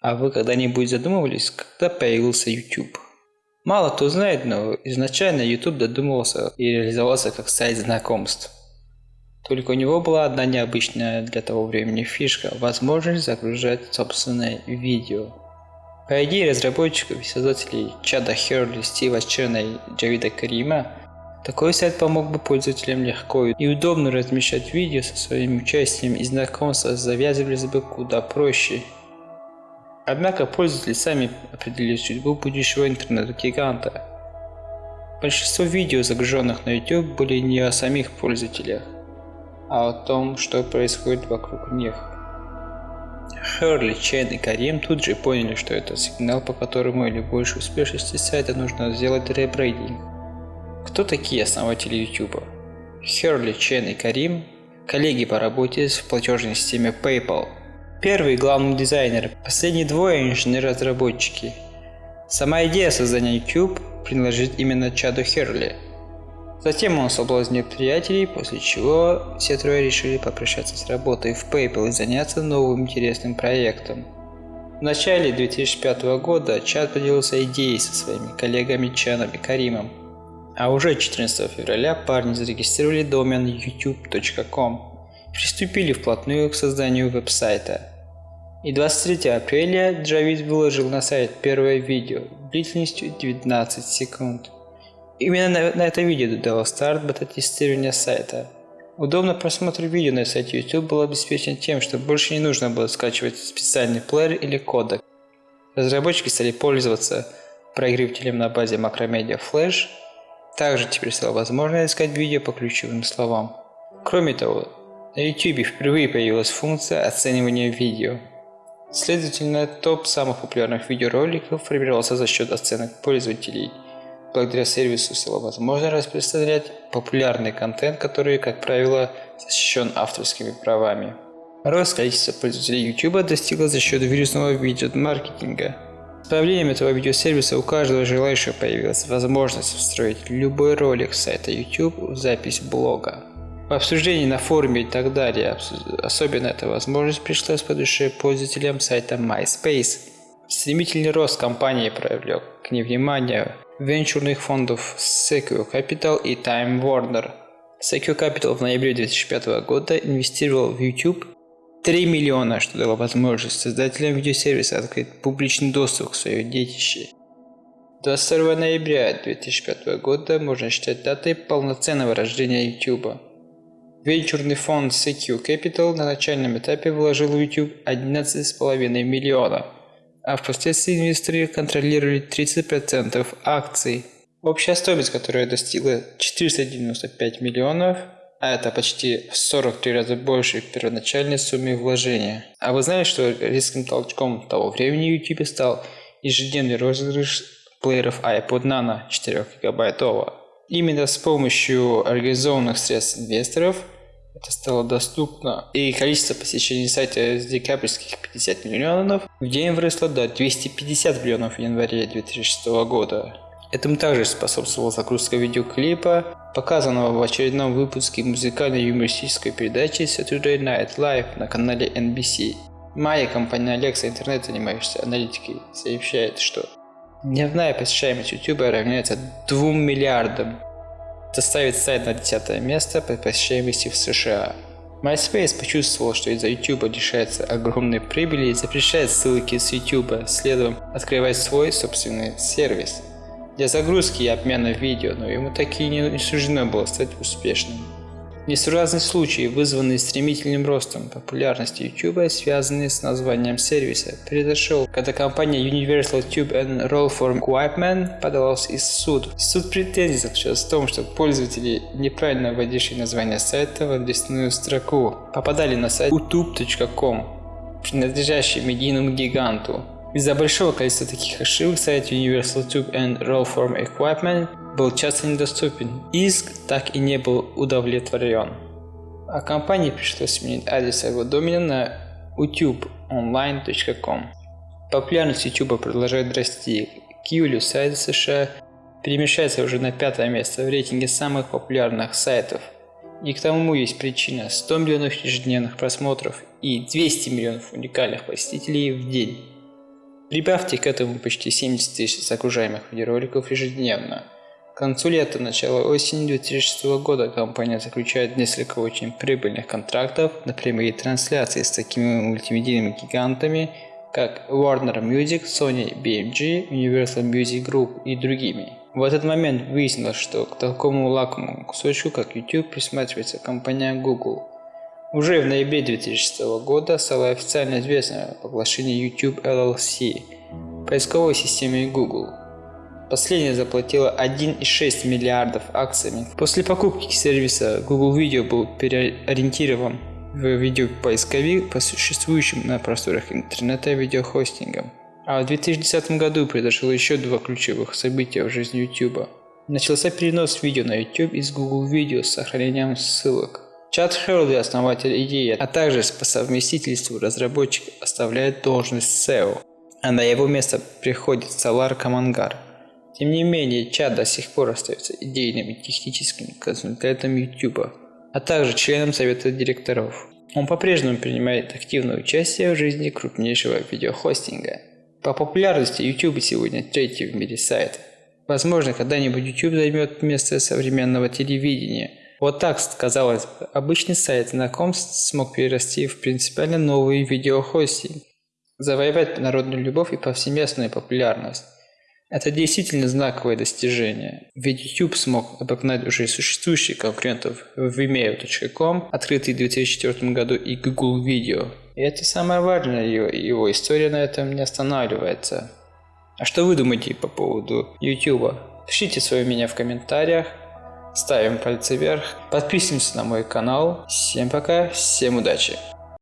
А вы когда-нибудь задумывались, когда появился YouTube? Мало кто знает, но изначально YouTube додумывался и реализовался как сайт знакомств. Только у него была одна необычная для того времени фишка – возможность загружать собственное видео. По идее разработчиков и создателей Чада Херли, Стива Черна и Джавида Карима, такой сайт помог бы пользователям легко и удобно размещать видео со своим участием и знакомства завязывались бы куда проще – Однако пользователи сами определили судьбу будущего интернет-гиганта. Большинство видео, загруженных на YouTube, были не о самих пользователях, а о том, что происходит вокруг них. Херли, Чен и Карим тут же поняли, что это сигнал, по которому или больше успешности сайта нужно сделать ребрейдинг. Кто такие основатели YouTube? Херли, Чен и Карим – коллеги по работе в платежной системе PayPal – Первый – главный дизайнер, последние двое – инженеры-разработчики. Сама идея создания YouTube принадлежит именно Чаду Херли. Затем он соблазнил приятелей, после чего все трое решили попрощаться с работой в PayPal и заняться новым интересным проектом. В начале 2005 года Чад поделился идеей со своими коллегами Чаном и Каримом. А уже 14 февраля парни зарегистрировали домен youtube.com приступили вплотную к созданию веб-сайта. И 23 апреля Джавид выложил на сайт первое видео длительностью 19 секунд. Именно на, на это видео дало старт бета-тестирования сайта. Удобно просмотр видео на сайте YouTube был обеспечен тем, что больше не нужно было скачивать специальный плеер или кодек. Разработчики стали пользоваться проигрывателем на базе Macromedia Flash. Также теперь стало возможно искать видео по ключевым словам. Кроме того, на YouTube впервые появилась функция оценивания видео. Следовательно, топ самых популярных видеороликов формировался за счет оценок пользователей. Благодаря сервису стало возможно распространять популярный контент, который, как правило, защищен авторскими правами. Рост количества пользователей YouTube достигло за счет вирусного видеомаркетинга. С появлением этого видеосервиса у каждого желающего появилась возможность встроить любой ролик сайта YouTube в запись блога. В обсуждении на форуме и так далее, особенно эта возможность пришлась по душе пользователям сайта MySpace. Стремительный рост компании привлек к невниманию венчурных фондов Secure Capital и Time Warner. Secure Capital в ноябре 2005 года инвестировал в YouTube 3 миллиона, что дало возможность создателям видеосервиса открыть публичный доступ к своей детище. 22 ноября 2005 года можно считать датой полноценного рождения YouTube. Венчурный фонд Secure Capital на начальном этапе вложил в YouTube 11,5 миллиона, а впоследствии инвесторы контролировали 30% акций. Общая стоимость, которая достигла 495 миллионов, а это почти в 43 раза больше первоначальной суммы вложения. А вы знали, что резким толчком того времени YouTube стал ежедневный розыгрыш плееров iPod Nano 4 гигабайтового? Именно с помощью организованных средств инвесторов это стало доступно, и количество посещений сайта с декабрьских 50 миллионов в день выросло до 250 миллионов в январе 2006 года. Этому также способствовала загрузка видеоклипа, показанного в очередном выпуске музыкальной юмористической передачи Saturday Night Live на канале NBC. Майя, компания Alexa Интернет, занимающаяся аналитикой, сообщает, что Дневная посещаемость YouTube равняется 2 миллиардам. Это ставит сайт на 10 место по посещаемости в США. MySpace почувствовал, что из-за YouTube лишается огромной прибыли и запрещает ссылки с YouTube, следом открывать свой собственный сервис для загрузки и обмена видео, но ему так и не суждено было стать успешным. Несуразные случаи, вызванные стремительным ростом популярности YouTube, связанные с названием сервиса, произошел, когда компания Universal Tube and Rollform Equipment подалась в суд. Суд претензий заключался в том, что пользователи, неправильно вводившие название сайта в адресную строку, попадали на сайт youtube.com, принадлежащий медийному гиганту. Из-за большого количества таких ошибок сайт Universal Tube and Rollform Equipment был часто недоступен. Иск так и не был удовлетворен. А компании пришлось сменить адрес своего домена на utubeonline.com. Популярность YouTube продолжает расти. К июлю сайт США перемещается уже на пятое место в рейтинге самых популярных сайтов. И к тому есть причина 100 миллионов ежедневных просмотров и 200 миллионов уникальных посетителей в день. Прибавьте к этому почти 70 тысяч загружаемых видеороликов ежедневно. К концу лета, начала осени 2006 года компания заключает несколько очень прибыльных контрактов на прямые трансляции с такими мультимедийными гигантами, как Warner Music, Sony BMG, Universal Music Group и другими. В этот момент выяснилось, что к такому лакомому кусочку, как YouTube, присматривается компания Google. Уже в ноябре 2006 года стало официально известно о поглощении YouTube LLC, поисковой системой Google. Последняя заплатила 1,6 миллиардов акциями. После покупки сервиса Google Video был переориентирован в видеопоисковик по существующим на просторах интернета видеохостингам. А в 2010 году произошло еще два ключевых события в жизни YouTube. Начался перенос видео на YouTube из Google Video с сохранением ссылок. Чат Херли, основатель идеи, а также по совместительству разработчик оставляет должность SEO, а на его место приходит Салар Камангар. Тем не менее, Чат до сих пор остается идейным и техническим консультантом YouTube, а также членом совета директоров. Он по-прежнему принимает активное участие в жизни крупнейшего видеохостинга. По популярности YouTube сегодня третий в мире сайт. Возможно, когда-нибудь YouTube займет место современного телевидения. Вот так, казалось бы, обычный сайт знакомств смог перерасти в принципиально новый видеохостинг, завоевать народную любовь и повсеместную популярность. Это действительно знаковое достижение, ведь YouTube смог обогнать уже существующих конкурентов Vimeo.com, открытый в 2004 году, и Google Video. И это самое важное, его, его история на этом не останавливается. А что вы думаете по поводу YouTube? Пишите свое мнение в комментариях, ставим пальцы вверх, подписываемся на мой канал. Всем пока, всем удачи!